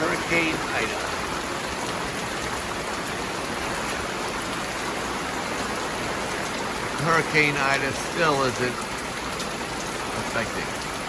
Hurricane Ida. Hurricane Ida still isn't affecting